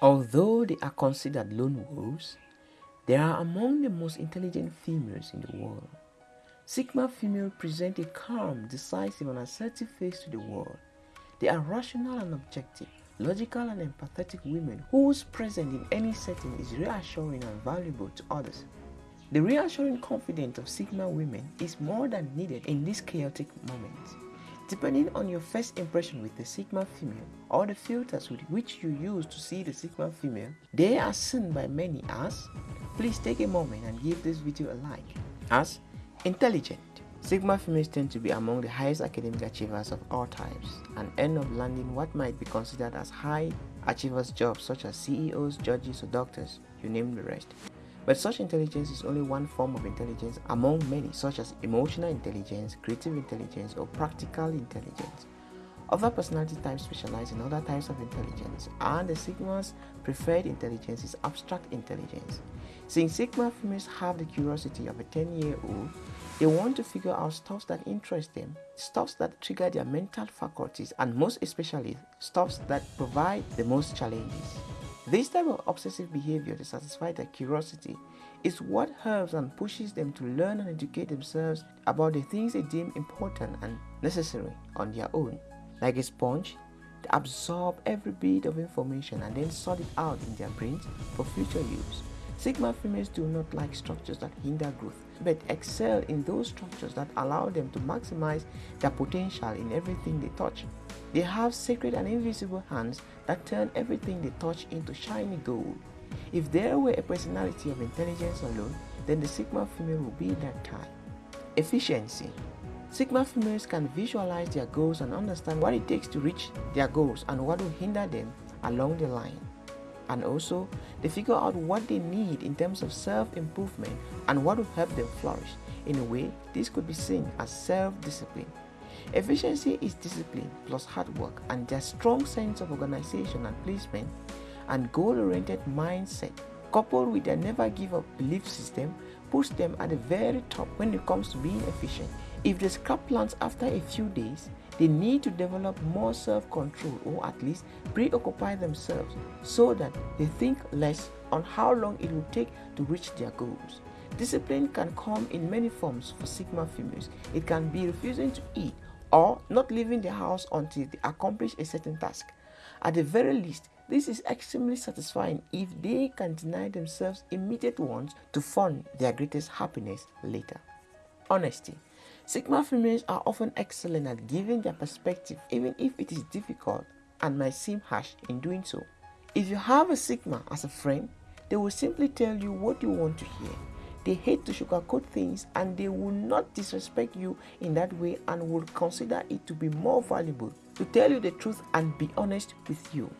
Although they are considered lone wolves, they are among the most intelligent females in the world. Sigma females present a calm, decisive and assertive face to the world. They are rational and objective, logical and empathetic women whose presence in any setting is reassuring and valuable to others. The reassuring confidence of Sigma women is more than needed in this chaotic moment. Depending on your first impression with the Sigma female or the filters with which you use to see the Sigma female, they are seen by many as, please take a moment and give this video a like, as intelligent. Sigma females tend to be among the highest academic achievers of all types and end up landing what might be considered as high achievers jobs such as CEOs, judges or doctors, you name the rest. But such intelligence is only one form of intelligence among many such as emotional intelligence, creative intelligence or practical intelligence. Other personality types specialize in other types of intelligence and the Sigma's preferred intelligence is abstract intelligence. Since Sigma females have the curiosity of a 10-year-old, they want to figure out stuff that interest them, stuff that trigger their mental faculties and most especially stuff that provide the most challenges. This type of obsessive behavior to satisfy their curiosity is what helps and pushes them to learn and educate themselves about the things they deem important and necessary on their own. Like a sponge, they absorb every bit of information and then sort it out in their brains for future use. Sigma females do not like structures that hinder growth, but excel in those structures that allow them to maximize their potential in everything they touch. They have sacred and invisible hands that turn everything they touch into shiny gold. If there were a personality of intelligence alone, then the Sigma female would be that type. Efficiency Sigma females can visualize their goals and understand what it takes to reach their goals and what will hinder them along the line. And also, they figure out what they need in terms of self-improvement and what will help them flourish. In a way, this could be seen as self-discipline. Efficiency is discipline plus hard work and their strong sense of organization and placement and goal-oriented mindset coupled with their never give up belief system puts them at the very top when it comes to being efficient. If they scrap plans after a few days, they need to develop more self-control or at least preoccupy themselves so that they think less on how long it will take to reach their goals. Discipline can come in many forms for Sigma females. It can be refusing to eat or not leaving the house until they accomplish a certain task. At the very least, this is extremely satisfying if they can deny themselves immediate wants to fund their greatest happiness later. Honesty. Sigma females are often excellent at giving their perspective even if it is difficult and might seem harsh in doing so. If you have a Sigma as a friend, they will simply tell you what you want to hear they hate to sugarcoat things and they will not disrespect you in that way and will consider it to be more valuable to tell you the truth and be honest with you.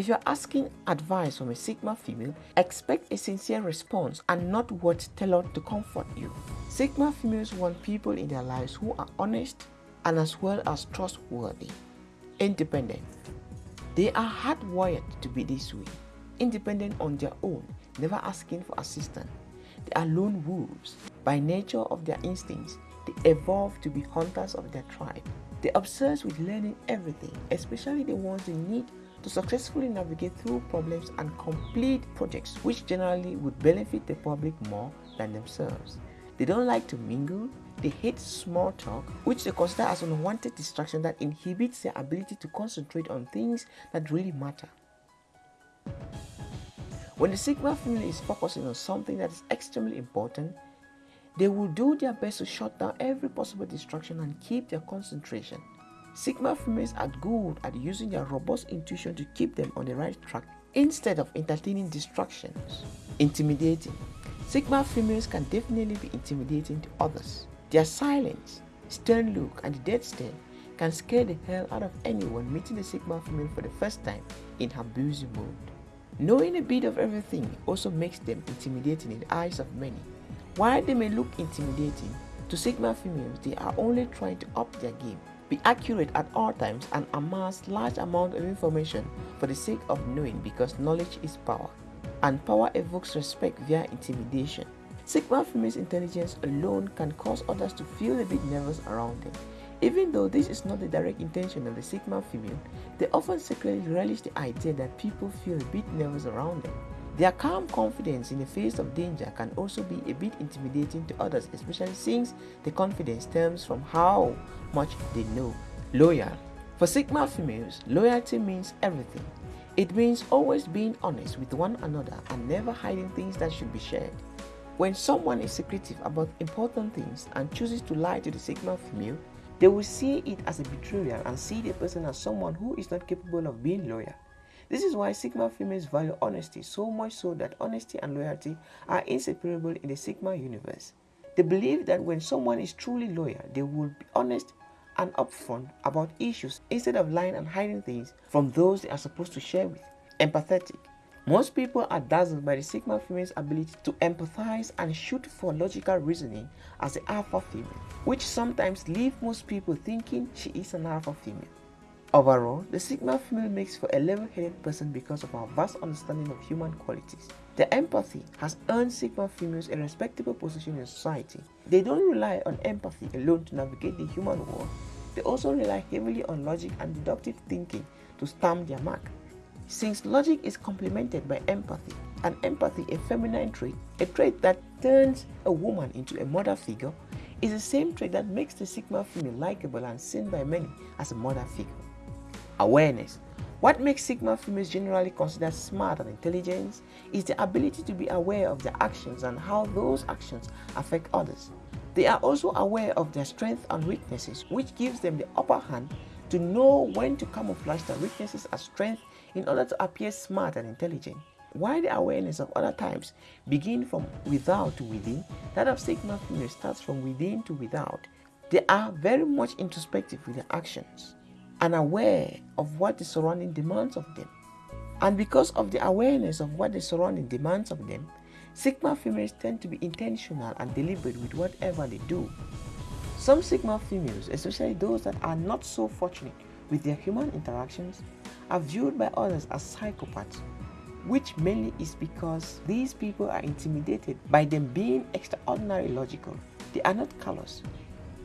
If you're asking advice from a Sigma female, expect a sincere response and not words tailored to comfort you. Sigma females want people in their lives who are honest and as well as trustworthy. Independent. They are hardwired to be this way. Independent on their own, never asking for assistance. They are lone wolves. By nature of their instincts, they evolve to be hunters of their tribe. They obsess with learning everything, especially the ones they need to successfully navigate through problems and complete projects which generally would benefit the public more than themselves. They don't like to mingle, they hate small talk, which they consider as unwanted distraction that inhibits their ability to concentrate on things that really matter. When the Sigma female is focusing on something that is extremely important, they will do their best to shut down every possible distraction and keep their concentration. Sigma females are good at using their robust intuition to keep them on the right track instead of entertaining distractions. Intimidating. Sigma females can definitely be intimidating to others. Their silence, stern look, and dead stare can scare the hell out of anyone meeting a Sigma female for the first time in her busy mode. Knowing a bit of everything also makes them intimidating in the eyes of many. While they may look intimidating, to Sigma females they are only trying to up their game, be accurate at all times and amass large amount of information for the sake of knowing because knowledge is power. And power evokes respect via intimidation. Sigma females intelligence alone can cause others to feel a bit nervous around them. Even though this is not the direct intention of the Sigma female, they often secretly relish the idea that people feel a bit nervous around them. Their calm confidence in the face of danger can also be a bit intimidating to others, especially since the confidence stems from how much they know. Loyal. For Sigma females, loyalty means everything. It means always being honest with one another and never hiding things that should be shared. When someone is secretive about important things and chooses to lie to the Sigma female, they will see it as a betrayal and see the person as someone who is not capable of being loyal. This is why Sigma females value honesty so much so that honesty and loyalty are inseparable in the Sigma universe. They believe that when someone is truly loyal, they will be honest and upfront about issues instead of lying and hiding things from those they are supposed to share with. Empathetic. Most people are dazzled by the Sigma female's ability to empathize and shoot for logical reasoning as the alpha female, which sometimes leave most people thinking she is an alpha female. Overall, the Sigma female makes for a level-headed person because of our vast understanding of human qualities. The empathy has earned Sigma females a respectable position in society. They don't rely on empathy alone to navigate the human world. They also rely heavily on logic and deductive thinking to stamp their mark. Since logic is complemented by empathy, and empathy a feminine trait, a trait that turns a woman into a mother figure, is the same trait that makes the Sigma female likable and seen by many as a mother figure. Awareness. What makes Sigma females generally considered smart and intelligent is the ability to be aware of their actions and how those actions affect others. They are also aware of their strengths and weaknesses, which gives them the upper hand to know when to camouflage their weaknesses as strength in order to appear smart and intelligent. While the awareness of other types begin from without to within, that of Sigma female starts from within to without. They are very much introspective with their actions and aware of what the surrounding demands of them. And because of the awareness of what the surrounding demands of them, Sigma females tend to be intentional and deliberate with whatever they do. Some Sigma females, especially those that are not so fortunate with their human interactions, are viewed by others as psychopaths, which mainly is because these people are intimidated by them being extraordinarily logical. They are not callous,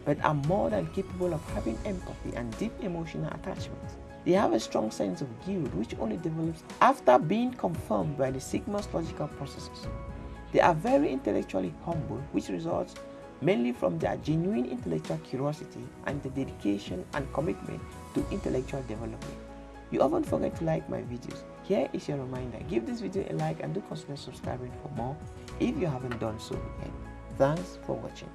but are more than capable of having empathy and deep emotional attachment. They have a strong sense of guilt which only develops after being confirmed by the Sigma's logical processes. They are very intellectually humble which results mainly from their genuine intellectual curiosity and the dedication and commitment to intellectual development. You often forget to like my videos. Here is your reminder. Give this video a like and do consider subscribing for more if you haven't done so yet. Thanks for watching.